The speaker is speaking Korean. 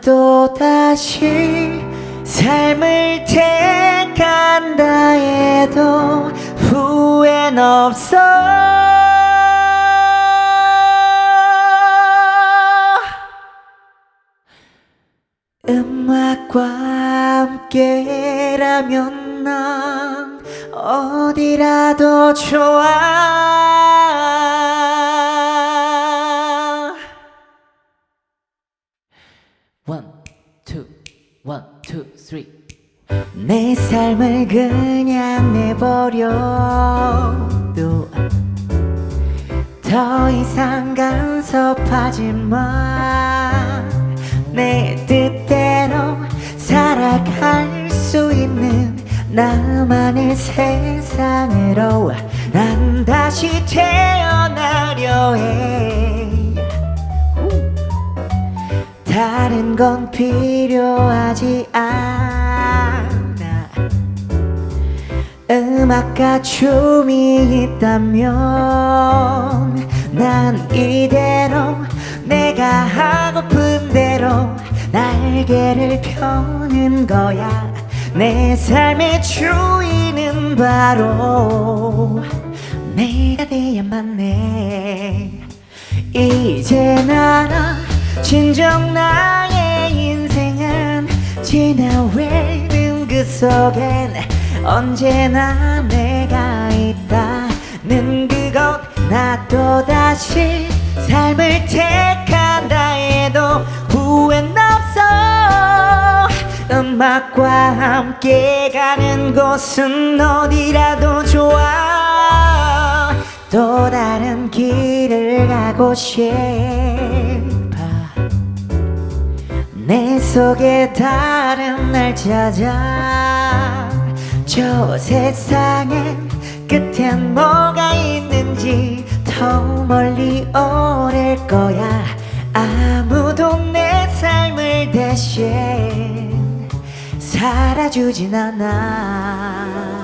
또 다시 삶을 택한다 해도 후회는 없어. 음악과 함께라면 난 어디라도 좋아 One, two, one, two, three. 내 삶을 그냥 내버려도 더 이상 간섭하지 마내 뜻대로 살아갈 수 있는 나만의 세상으로 난 다시 태어나려 해 다른 건 필요하지 않아. 음악과 춤이 있다면 난 이대로 내가 하고픈 대로 날개를 펴는 거야. 내 삶의 주인은 바로 내가 돼야만 해. 이제 나라 진정 나의 인생은 지나외는 그 속엔 언제나 내가 있다는 그것. 나 또다시 삶을 택한다 해도 후회는 없어. 음악과 함께 가는 곳은 어디라도 좋아. 또 다른 길을 가고 내 속에 다른 날 찾아. 저 세상엔 끝엔 뭐가 있는지 더 멀리 오를 거야. 아무도 내 삶을 대신 살아주진 않아